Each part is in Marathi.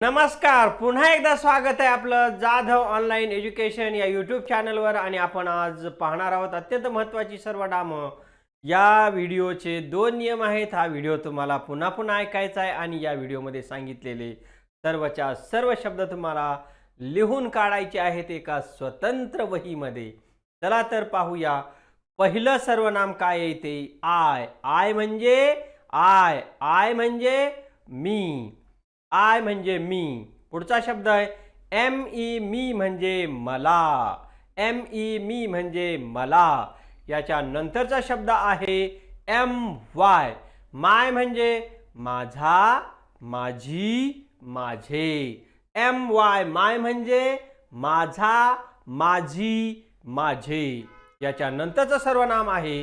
नमस्कार पुन्हा एकदा स्वागत आहे आपलं जाधव ऑनलाईन एज्युकेशन या यूट्यूब चॅनलवर आणि आपण आज पाहणार आहोत अत्यंत महत्त्वाची सर्व डामं. या व्हिडिओचे दोन नियम आहेत हा व्हिडिओ तुम्हाला पुन्हा पुन्हा ऐकायचा आहे आणि या व्हिडिओमध्ये सांगितलेले सर्वच्या सर्व शब्द तुम्हाला लिहून काढायचे आहेत एका स्वतंत्र वहीमध्ये. चला तर पाहूया. पहिलं सर्वनाम काय येते आय. आय म्हणजे आय. आय म्हणजे मी. आय म्हणजे मी. पुढचा शब्द आहे एम ई मी म्हणजे मला. एम ई मी म्हणजे मला. याच्या नंतरचा शब्द आहे एम वाय. माय म्हणजे माझा माझी माझे. एम वाय माय म्हणजे माझा माझी माझे. याच्या नंतरचं सर्वनाम आहे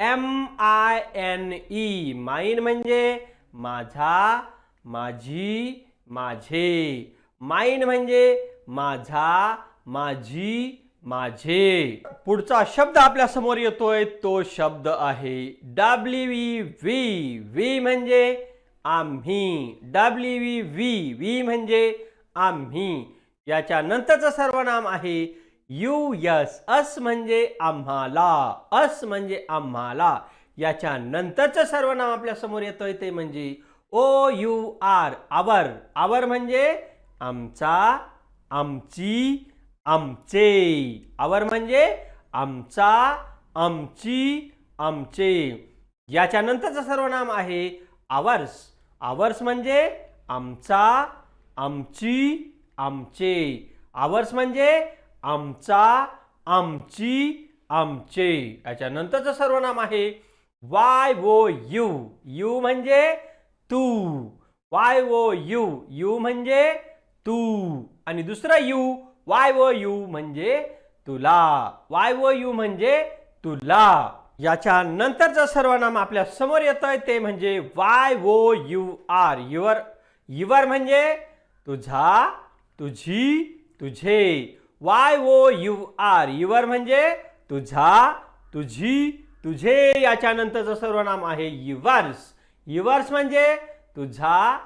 एम आय एन ई. माईन म्हणजे माझा माझी माझे. माईन म्हणजे माझा माझी माझे. पुढचा शब्द आपल्यासमोर येतोय तो शब्द आहे डब्ल्यू व्ही व्ही व्ही म्हणजे आम्ही. डब्ल्यू व्ही व्ही व्ही म्हणजे आम्ही. याच्या नंतरचं सर्वनाम आहे यू यस अस म्हणजे आम्हाला. अस म्हणजे आम्हाला. याच्या नंतरचं सर्वनाम आपल्यासमोर येतोय ते म्हणजे ओ यू आर आवर. आवर म्हणजे आमचा आमची आमचे. आवर म्हणजे आमचा आमची आमचे. याच्यानंतरचं सर्वनाम आहे आवर्स. आवर्स म्हणजे आमचा आमची आमचे. आवर्स म्हणजे आमचा आमची आमचे. याच्यानंतरचं सर्वनाम आहे वाय वो यू. यू म्हणजे तू. Y O U. यू म्हणजे तू. आणि दुसरं यू वाय वो यू म्हणजे तुला. वाय वो यू म्हणजे तुला. याच्या नंतरचं सर्वनाम आपल्यासमोर येतंय ते म्हणजे Y O you R. Your your म्हणजे तुझा तुझी तुझे. Y O you R. Your म्हणजे तुझा तुझी तुझे. याच्या नंतरचं सर्वनाम आहे युवर्स. युवर्स म्हणजे तुझा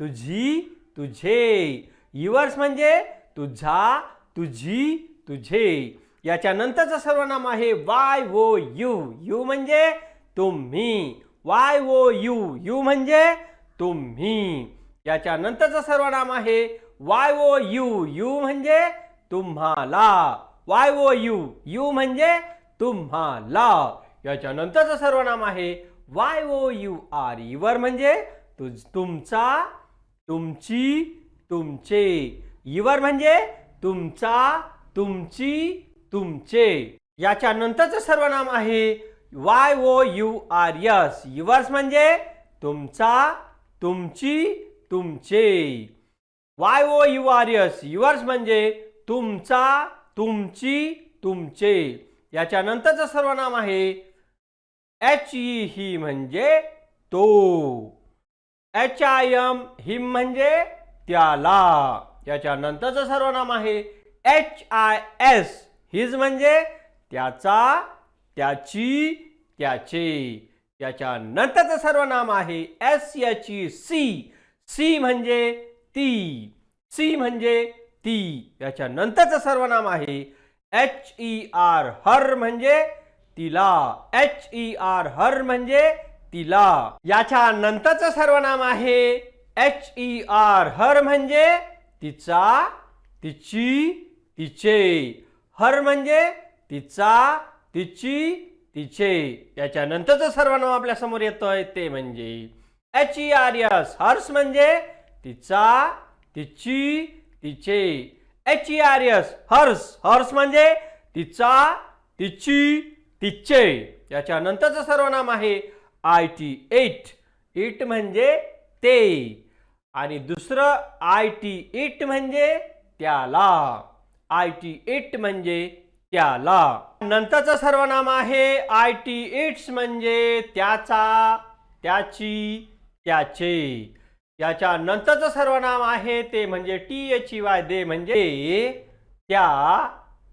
तुझी तुझे. युवर्स म्हणजे तुझा तुझी तुझे. याच्यानंतरचं सर्वनाम आहे वाय वो यू यू म्हणजे तुम्ही. वाय वो यू यू म्हणजे तुम्ही. याच्यानंतरचं सर्वनाम आहे वाय वो यू यू म्हणजे तुम्हाला. वाय वो यू यू म्हणजे तुम्हाला. याच्यानंतरचं सर्वनाम आहे Y O U R your म्हणजे तुझ तुमचा तुमची तुमचे. युवर म्हणजे तुमचा तुमची तुमचे. याच्या नंतरचं सर्वनाम आहे Y O U R S yours म्हणजे तुमचा तुमची तुमचे. Y O U R S yours म्हणजे तुमचा तुमची तुमचे. याच्या नंतरचं सर्वनाम आहे एच ई ही म्हणजे तो. एच आय एम हिम म्हणजे त्याला. याच्या नंतरचं सर्वनाम आहे. एच आय एस हिज म्हणजे त्याचा त्याची त्याचे. याच्या नंतरचं सर्वनाम आहे S H E she she म्हणजे ती. सी म्हणजे ती. याच्या नंतरचं सर्वनाम आहे एच ई आर हर म्हणजे तिला. एच ई आर हर म्हणजे तिला. याच्या नंतरचं सर्वनाम आहे. एच ई आर हर म्हणजे तिचा तिची तिचे. हर म्हणजे तिचा तिची तिचे. याच्या नंतरचं सर्वनाम आपल्यासमोर येतोय ते म्हणजे H E R S hers म्हणजे तिचा तिची तिचे. H E R S hers hers म्हणजे तिचा तिची तिचे याच्या नंतरचं सर्वनाम आहे आय टी एट. इट म्हणजे ते. आणि दुसरं आय टी इट म्हणजे त्याला. आय टी इट म्हणजे त्याला. नंतरचं सर्वनाम आहे आय टी इट्स म्हणजे त्याचा त्याची त्याचे. याच्या नंतरचं सर्वनाम आहे ते म्हणजे T H E Y they म्हणजे त्या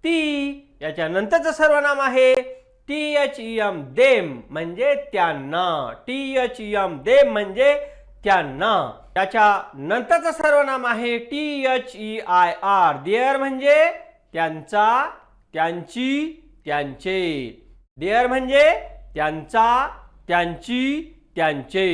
ती. याच्या नंतरचं सर्वनाम आहे T H E M them म्हणजे त्यांना. T H E M them म्हणजे त्यांना. त्याच्या नंतरचं सर्वनाम आहे T H E I R their म्हणजे त्यांचा त्यांची त्यांचे. देअर म्हणजे त्यांचा त्यांची त्यांचे.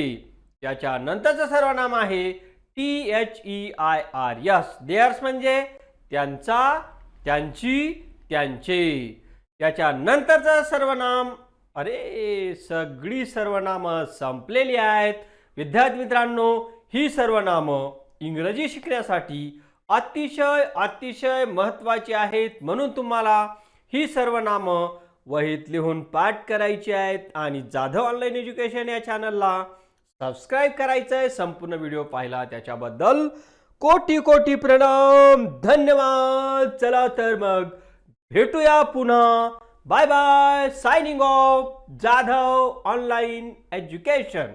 त्याच्या नंतरचं सर्वनाम आहे T H E I R S. Theirs म्हणजे त्यांचा त्यांची त्यांचे. त्याच्यानंतरचं सर्वनाम अरे सगळी सर्वनामं संपलेली आहेत. विद्यार्थी मित्रांनो ही सर्वनामं इंग्रजी शिकण्यासाठी अतिशय अतिशय महत्त्वाची आहेत म्हणून तुम्हाला ही सर्वनामं वहीत लिहून पाठ करायची आहेत. आणि जाधव ऑनलाईन एज्युकेशन या चॅनलला सबस्क्राईब करायचं आहे संपूर्ण व्हिडिओ पाहिला त्याच्याबद्दल कोटी कोटी प्रणाम. धन्यवाद. चला तर मग भेटूया पुन्हा. Bye bye signing off Jadhav online education